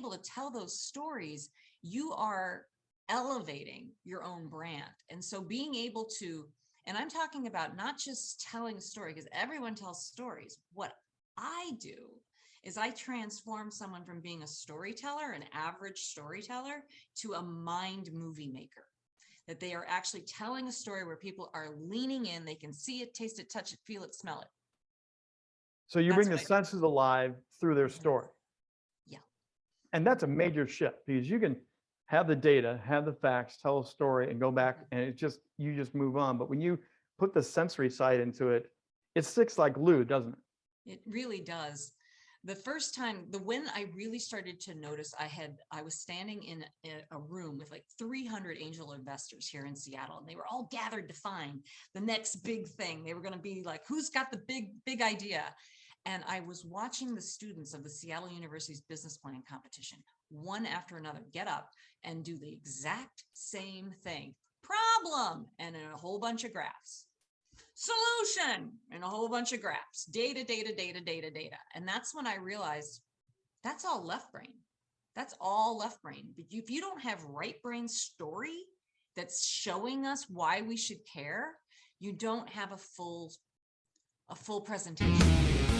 to tell those stories, you are elevating your own brand. And so being able to, and I'm talking about not just telling a story, because everyone tells stories. What I do is I transform someone from being a storyteller, an average storyteller, to a mind movie maker. That they are actually telling a story where people are leaning in, they can see it, taste it, touch it, feel it, smell it. So you That's bring the what I do. senses alive through their story. And that's a major shift because you can have the data, have the facts, tell a story and go back and it just, you just move on. But when you put the sensory side into it, it sticks like glue, doesn't it? It really does. The first time, the when I really started to notice, I had, I was standing in a, a room with like 300 angel investors here in Seattle, and they were all gathered to find the next big thing. They were going to be like, who's got the big, big idea? And I was watching the students of the Seattle University's business planning competition, one after another, get up and do the exact same thing. Problem, and in a whole bunch of graphs solution and a whole bunch of graphs, data, data, data, data, data. And that's when I realized that's all left brain. That's all left brain. But if you don't have right brain story that's showing us why we should care, you don't have a full a full presentation.